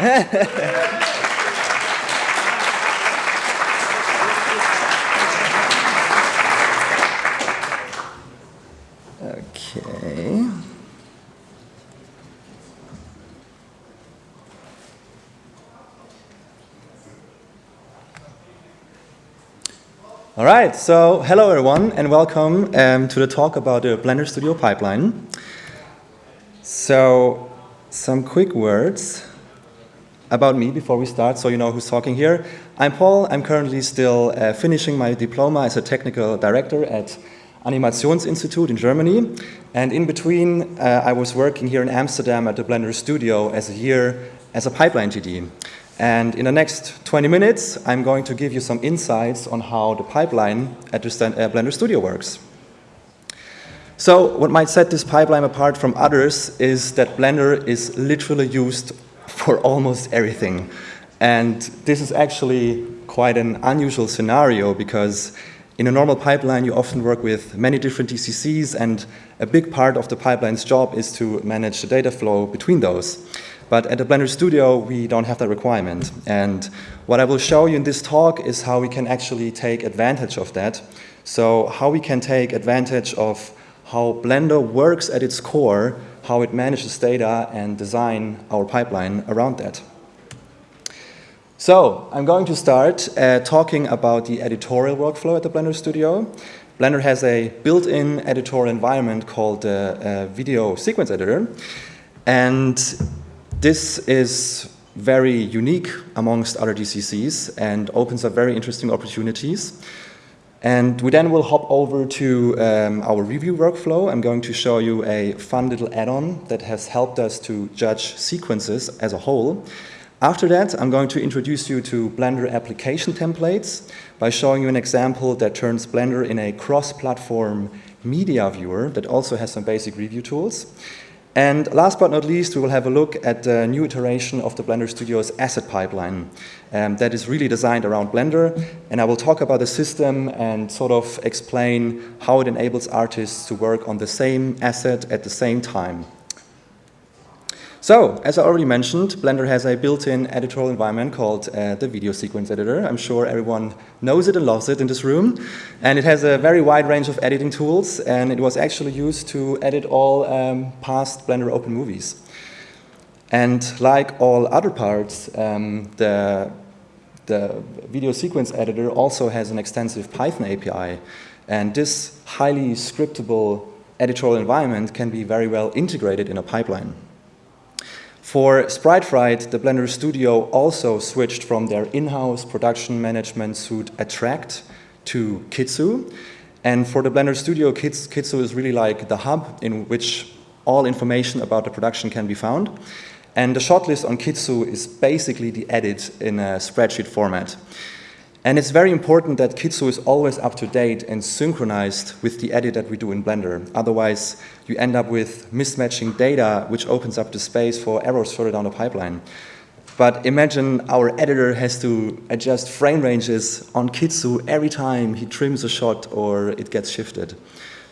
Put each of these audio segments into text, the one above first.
okay. All right, so hello everyone and welcome um, to the talk about the Blender Studio pipeline. So some quick words about me before we start so you know who's talking here. I'm Paul, I'm currently still uh, finishing my diploma as a technical director at Animationsinstitut in Germany and in between uh, I was working here in Amsterdam at the Blender Studio as a year as a pipeline TD. And in the next 20 minutes, I'm going to give you some insights on how the pipeline at the uh, Blender Studio works. So what might set this pipeline apart from others is that Blender is literally used for almost everything. And this is actually quite an unusual scenario because in a normal pipeline, you often work with many different DCCs and a big part of the pipeline's job is to manage the data flow between those. But at the Blender Studio, we don't have that requirement. And what I will show you in this talk is how we can actually take advantage of that. So how we can take advantage of how Blender works at its core, how it manages data and design our pipeline around that. So I'm going to start uh, talking about the editorial workflow at the Blender Studio. Blender has a built-in editorial environment called the uh, uh, Video Sequence Editor. And this is very unique amongst other DCCs and opens up very interesting opportunities. And we then will hop over to um, our review workflow. I'm going to show you a fun little add-on that has helped us to judge sequences as a whole. After that, I'm going to introduce you to Blender application templates by showing you an example that turns Blender in a cross-platform media viewer that also has some basic review tools. And last but not least, we will have a look at the new iteration of the Blender Studio's asset pipeline um, that is really designed around Blender. And I will talk about the system and sort of explain how it enables artists to work on the same asset at the same time. So, as I already mentioned, Blender has a built-in editorial environment called uh, the Video Sequence Editor. I'm sure everyone knows it and loves it in this room. And it has a very wide range of editing tools, and it was actually used to edit all um, past Blender Open movies. And like all other parts, um, the, the Video Sequence Editor also has an extensive Python API. And this highly scriptable editorial environment can be very well integrated in a pipeline. For Sprite Fright, the Blender Studio also switched from their in-house production management suite Attract to Kitsu. And for the Blender Studio, Kitsu is really like the hub in which all information about the production can be found. And the shortlist on Kitsu is basically the edit in a spreadsheet format. And it's very important that Kitsu is always up to date and synchronized with the edit that we do in Blender. Otherwise, you end up with mismatching data, which opens up the space for errors further down the pipeline. But imagine our editor has to adjust frame ranges on Kitsu every time he trims a shot or it gets shifted.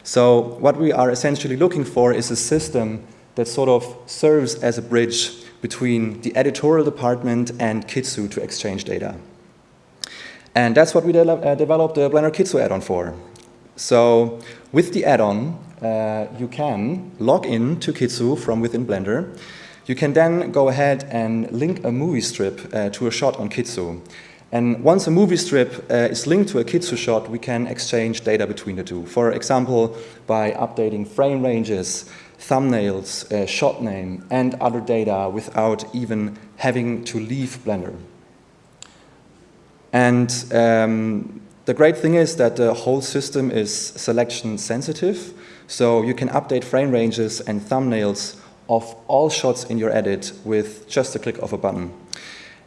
So what we are essentially looking for is a system that sort of serves as a bridge between the editorial department and Kitsu to exchange data. And that's what we de uh, developed the Blender Kitsu add-on for. So with the add-on, uh, you can log in to Kitsu from within Blender. You can then go ahead and link a movie strip uh, to a shot on Kitsu. And once a movie strip uh, is linked to a Kitsu shot, we can exchange data between the two. For example, by updating frame ranges, thumbnails, uh, shot name, and other data without even having to leave Blender. And um, the great thing is that the whole system is selection sensitive, so you can update frame ranges and thumbnails of all shots in your edit with just a click of a button.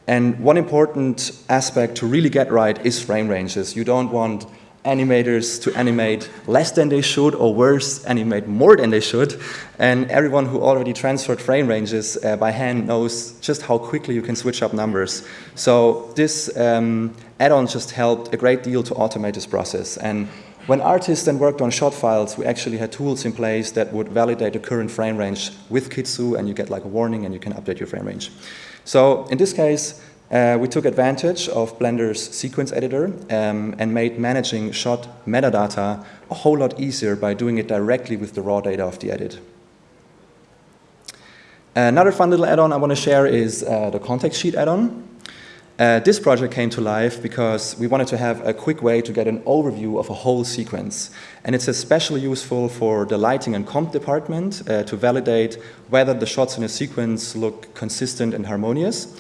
And one important aspect to really get right is frame ranges. You don't want animators to animate less than they should or worse, animate more than they should. And everyone who already transferred frame ranges uh, by hand knows just how quickly you can switch up numbers. So this um, add-on just helped a great deal to automate this process. And When artists then worked on shot files, we actually had tools in place that would validate the current frame range with Kitsu, and you get like a warning and you can update your frame range. So in this case, uh, we took advantage of Blender's sequence editor um, and made managing shot metadata a whole lot easier by doing it directly with the raw data of the edit. Another fun little add-on I want to share is uh, the contact sheet add-on. Uh, this project came to life because we wanted to have a quick way to get an overview of a whole sequence. And it's especially useful for the lighting and comp department uh, to validate whether the shots in a sequence look consistent and harmonious.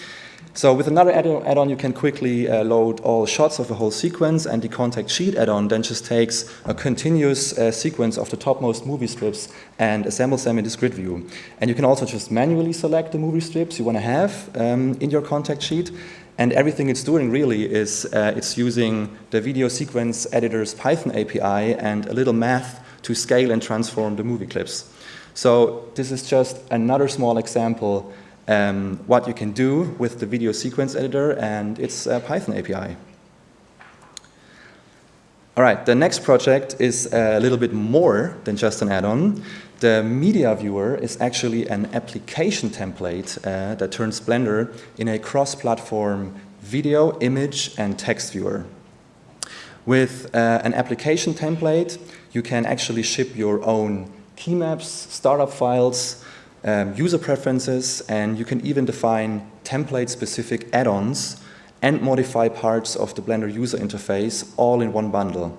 So with another add-on, you can quickly uh, load all shots of a whole sequence, and the contact sheet add-on then just takes a continuous uh, sequence of the topmost movie strips and assembles them in this grid view. And you can also just manually select the movie strips you want to have um, in your contact sheet, and everything it's doing really is uh, it's using the video sequence editor's Python API and a little math to scale and transform the movie clips. So this is just another small example um, what you can do with the video sequence editor and its uh, Python API. All right, the next project is a little bit more than just an add-on. The media viewer is actually an application template uh, that turns Blender in a cross-platform video, image, and text viewer. With uh, an application template, you can actually ship your own key maps, startup files, um, user preferences, and you can even define template-specific add-ons and modify parts of the Blender user interface all in one bundle.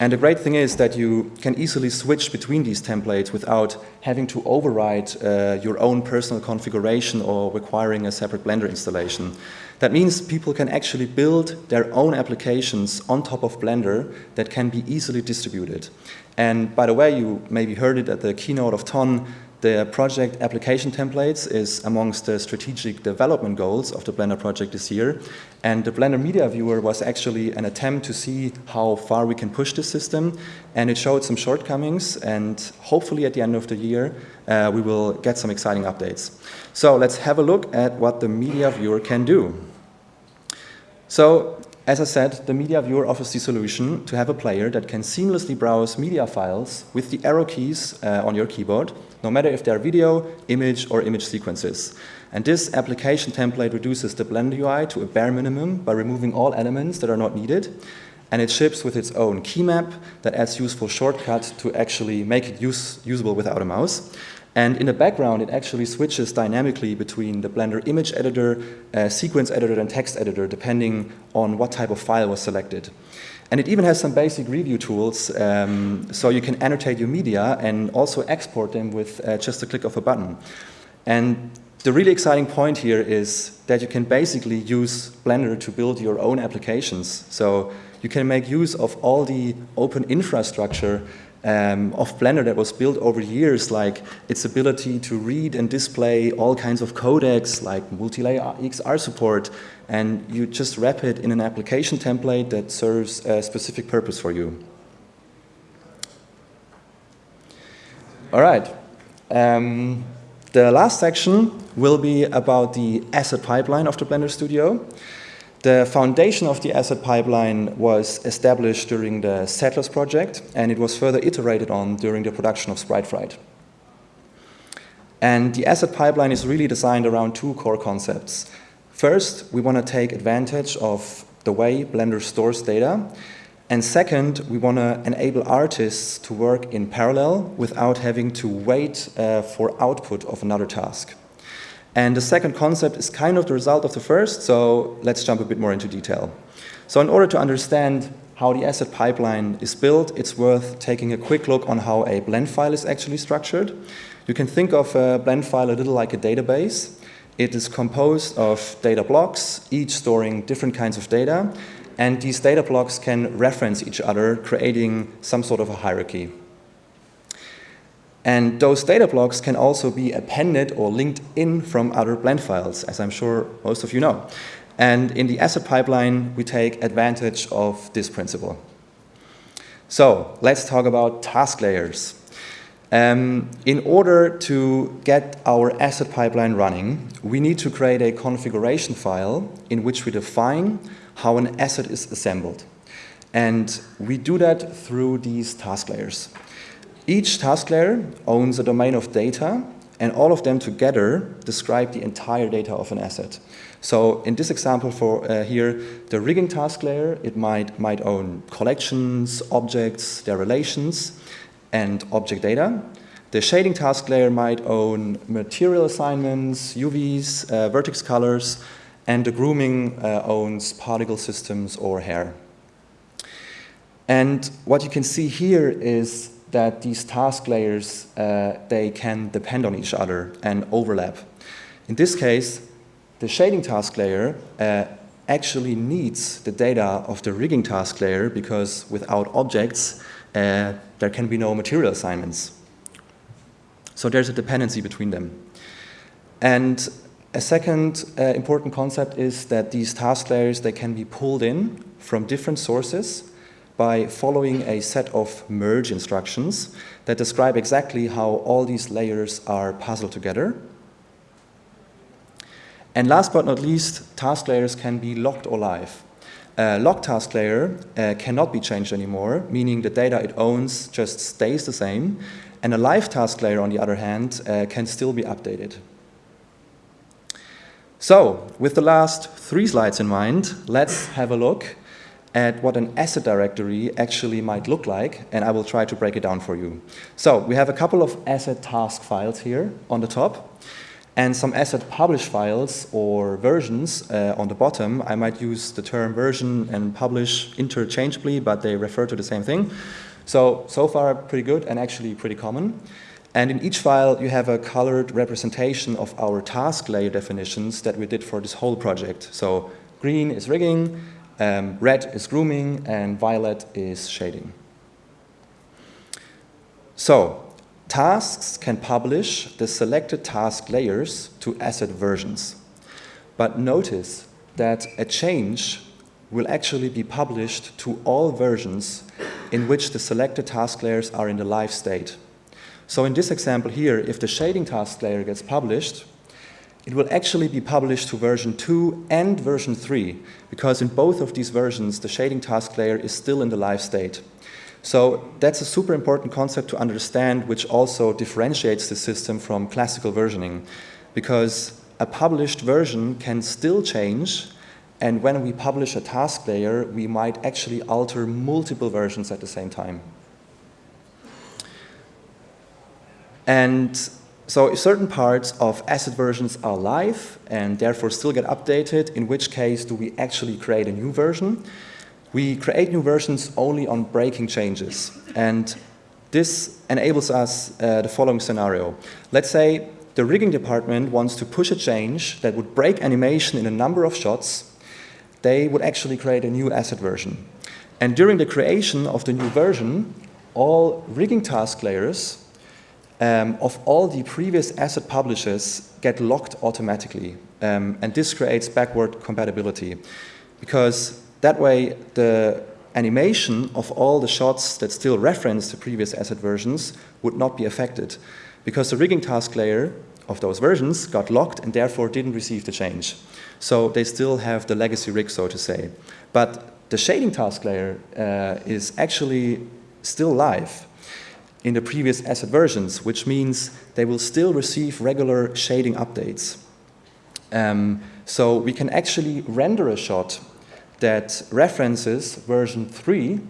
And the great thing is that you can easily switch between these templates without having to override uh, your own personal configuration or requiring a separate Blender installation. That means people can actually build their own applications on top of Blender that can be easily distributed. And by the way, you maybe heard it at the keynote of Ton, the project application templates is amongst the strategic development goals of the Blender project this year. And the Blender Media Viewer was actually an attempt to see how far we can push the system. And it showed some shortcomings. And hopefully at the end of the year, uh, we will get some exciting updates. So let's have a look at what the Media Viewer can do. So as I said, the Media Viewer offers the solution to have a player that can seamlessly browse media files with the arrow keys uh, on your keyboard, no matter if they are video, image, or image sequences. And this application template reduces the Blender UI to a bare minimum by removing all elements that are not needed. And it ships with its own key map that adds useful shortcuts to actually make it use, usable without a mouse. And in the background, it actually switches dynamically between the Blender image editor, uh, sequence editor, and text editor, depending on what type of file was selected. And it even has some basic review tools, um, so you can annotate your media and also export them with uh, just a click of a button. And the really exciting point here is that you can basically use Blender to build your own applications. So you can make use of all the open infrastructure um, of Blender that was built over years, like its ability to read and display all kinds of codecs, like multi-layer EXR support, and you just wrap it in an application template that serves a specific purpose for you. All right. Um, the last section will be about the asset pipeline of the Blender Studio. The foundation of the asset pipeline was established during the Settlers project, and it was further iterated on during the production of Sprite Fright. And the asset pipeline is really designed around two core concepts. First, we want to take advantage of the way Blender stores data. And second, we want to enable artists to work in parallel without having to wait uh, for output of another task. And the second concept is kind of the result of the first, so let's jump a bit more into detail. So in order to understand how the asset pipeline is built, it's worth taking a quick look on how a blend file is actually structured. You can think of a blend file a little like a database. It is composed of data blocks, each storing different kinds of data, and these data blocks can reference each other, creating some sort of a hierarchy. And those data blocks can also be appended or linked in from other blend files, as I'm sure most of you know. And in the asset pipeline, we take advantage of this principle. So let's talk about task layers. Um, in order to get our asset pipeline running, we need to create a configuration file in which we define how an asset is assembled. And we do that through these task layers. Each task layer owns a domain of data, and all of them together describe the entire data of an asset. So in this example for uh, here, the rigging task layer, it might, might own collections, objects, their relations, and object data. The shading task layer might own material assignments, UVs, uh, vertex colors, and the grooming uh, owns particle systems or hair. And what you can see here is that these task layers, uh, they can depend on each other and overlap. In this case, the shading task layer uh, actually needs the data of the rigging task layer because without objects, uh, there can be no material assignments. So there's a dependency between them. And a second uh, important concept is that these task layers, they can be pulled in from different sources by following a set of merge instructions that describe exactly how all these layers are puzzled together. And last but not least, task layers can be locked or live. A locked task layer uh, cannot be changed anymore, meaning the data it owns just stays the same, and a live task layer, on the other hand, uh, can still be updated. So, with the last three slides in mind, let's have a look at what an asset directory actually might look like, and I will try to break it down for you. So we have a couple of asset task files here on the top, and some asset publish files or versions uh, on the bottom. I might use the term version and publish interchangeably, but they refer to the same thing. So, so far pretty good and actually pretty common. And in each file, you have a colored representation of our task layer definitions that we did for this whole project. So green is rigging, um, red is grooming and violet is shading. So, tasks can publish the selected task layers to asset versions. But notice that a change will actually be published to all versions in which the selected task layers are in the live state. So in this example here, if the shading task layer gets published, it will actually be published to version 2 and version 3, because in both of these versions, the shading task layer is still in the live state. So that's a super important concept to understand, which also differentiates the system from classical versioning, because a published version can still change, and when we publish a task layer, we might actually alter multiple versions at the same time. And so certain parts of asset versions are live and therefore still get updated, in which case do we actually create a new version. We create new versions only on breaking changes. And this enables us uh, the following scenario. Let's say the rigging department wants to push a change that would break animation in a number of shots. They would actually create a new asset version. And during the creation of the new version, all rigging task layers um, of all the previous asset publishers get locked automatically. Um, and this creates backward compatibility because that way the animation of all the shots that still reference the previous asset versions would not be affected because the rigging task layer of those versions got locked and therefore didn't receive the change. So they still have the legacy rig, so to say. But the shading task layer uh, is actually still live in the previous asset versions, which means they will still receive regular shading updates. Um, so we can actually render a shot that references version 3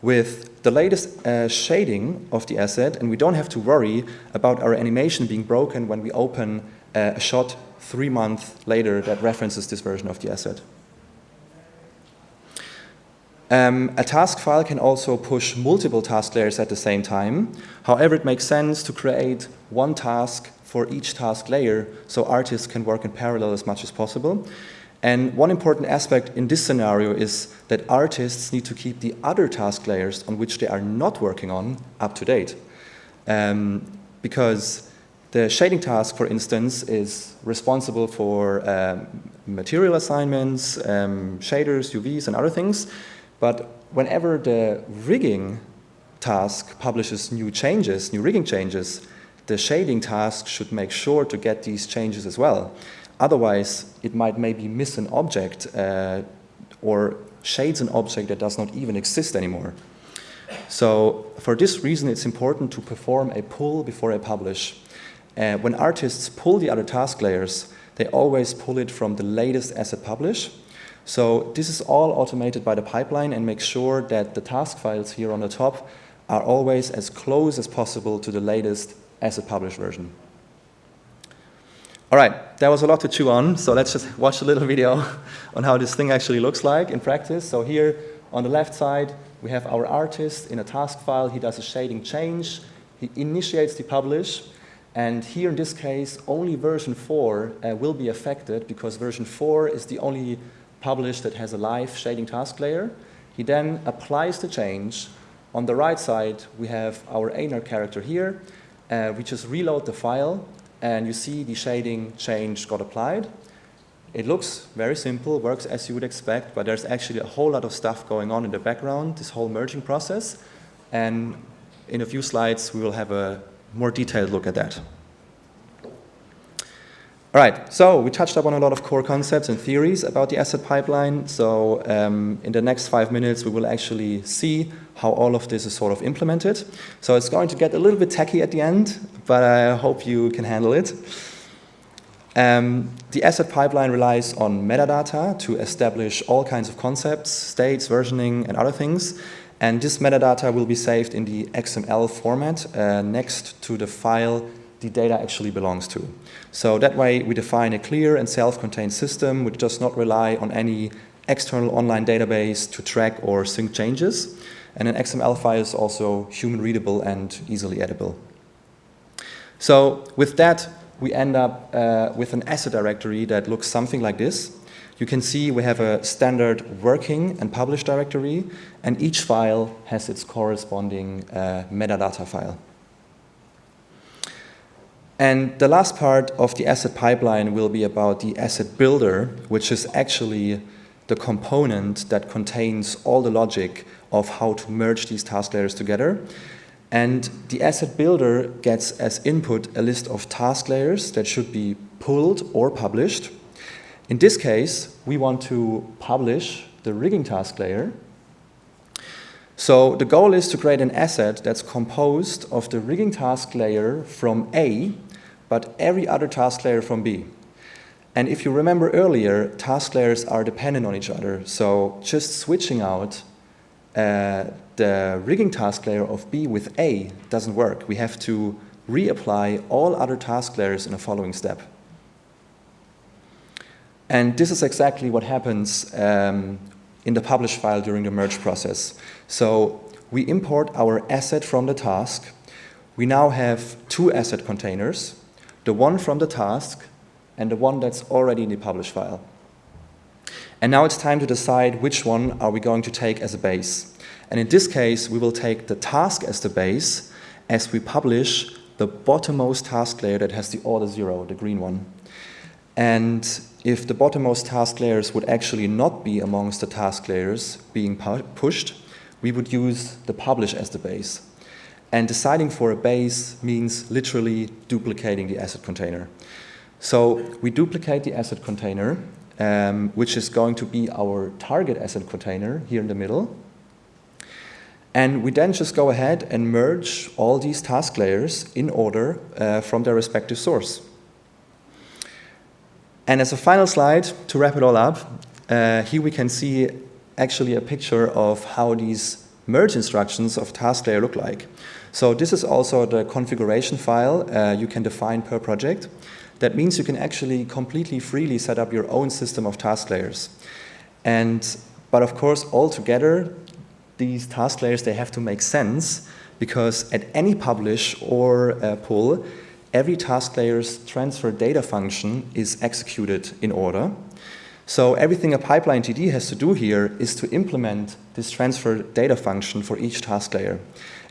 with the latest uh, shading of the asset, and we don't have to worry about our animation being broken when we open uh, a shot three months later that references this version of the asset. Um, a task file can also push multiple task layers at the same time. However, it makes sense to create one task for each task layer so artists can work in parallel as much as possible. And one important aspect in this scenario is that artists need to keep the other task layers on which they are not working on up to date. Um, because the shading task, for instance, is responsible for um, material assignments, um, shaders, UVs, and other things. But whenever the rigging task publishes new changes, new rigging changes, the shading task should make sure to get these changes as well. Otherwise, it might maybe miss an object uh, or shades an object that does not even exist anymore. So for this reason, it's important to perform a pull before I publish. Uh, when artists pull the other task layers, they always pull it from the latest asset publish. So this is all automated by the pipeline and makes sure that the task files here on the top are always as close as possible to the latest asset published version. All right, that was a lot to chew on, so let's just watch a little video on how this thing actually looks like in practice. So here on the left side, we have our artist in a task file. He does a shading change. He initiates the publish. And here in this case, only version 4 uh, will be affected because version 4 is the only publish that has a live shading task layer. He then applies the change. On the right side, we have our Einar character here. Uh, we just reload the file and you see the shading change got applied. It looks very simple, works as you would expect, but there's actually a whole lot of stuff going on in the background, this whole merging process. And in a few slides, we will have a more detailed look at that. All right, so we touched upon a lot of core concepts and theories about the asset pipeline. So um, in the next five minutes, we will actually see how all of this is sort of implemented. So it's going to get a little bit techy at the end, but I hope you can handle it. Um, the asset pipeline relies on metadata to establish all kinds of concepts, states, versioning, and other things. And this metadata will be saved in the XML format uh, next to the file the data actually belongs to. So that way we define a clear and self-contained system which does not rely on any external online database to track or sync changes. And an XML file is also human readable and easily editable. So with that, we end up uh, with an asset directory that looks something like this. You can see we have a standard working and publish directory, and each file has its corresponding uh, metadata file. And the last part of the asset pipeline will be about the asset builder, which is actually the component that contains all the logic of how to merge these task layers together. And the asset builder gets as input a list of task layers that should be pulled or published. In this case, we want to publish the rigging task layer. So the goal is to create an asset that's composed of the rigging task layer from A but every other task layer from B. And if you remember earlier, task layers are dependent on each other. So just switching out uh, the rigging task layer of B with A doesn't work. We have to reapply all other task layers in a following step. And this is exactly what happens um, in the publish file during the merge process. So we import our asset from the task. We now have two asset containers the one from the task and the one that's already in the publish file. And now it's time to decide which one are we going to take as a base. And in this case, we will take the task as the base as we publish the bottommost task layer that has the order zero, the green one. And if the bottommost task layers would actually not be amongst the task layers being pu pushed, we would use the publish as the base. And deciding for a base means literally duplicating the asset container. So we duplicate the asset container, um, which is going to be our target asset container here in the middle. And we then just go ahead and merge all these task layers in order uh, from their respective source. And as a final slide, to wrap it all up, uh, here we can see actually a picture of how these merge instructions of task layer look like. So this is also the configuration file uh, you can define per project. That means you can actually completely freely set up your own system of task layers. And, but of course, all together, these task layers, they have to make sense because at any publish or uh, pull, every task layer's transfer data function is executed in order. So everything a pipeline TD has to do here is to implement this transfer data function for each task layer.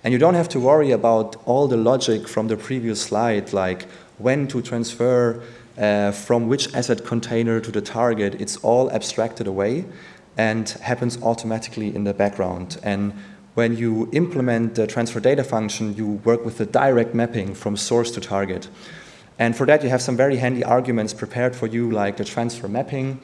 And you don't have to worry about all the logic from the previous slide, like when to transfer uh, from which asset container to the target. It's all abstracted away and happens automatically in the background. And when you implement the transfer data function, you work with the direct mapping from source to target. And for that, you have some very handy arguments prepared for you, like the transfer mapping.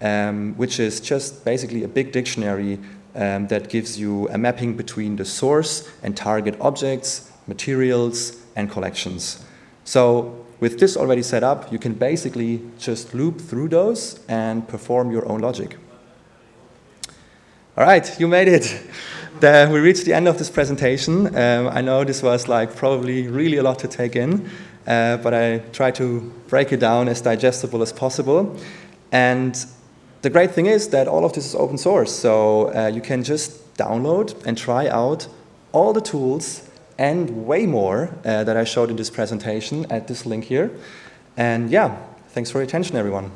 Um, which is just basically a big dictionary um, that gives you a mapping between the source and target objects, materials, and collections. So with this already set up, you can basically just loop through those and perform your own logic. All right, you made it. The, we reached the end of this presentation. Um, I know this was like probably really a lot to take in, uh, but I tried to break it down as digestible as possible. And the great thing is that all of this is open source, so uh, you can just download and try out all the tools and way more uh, that I showed in this presentation at this link here. And yeah, thanks for your attention, everyone.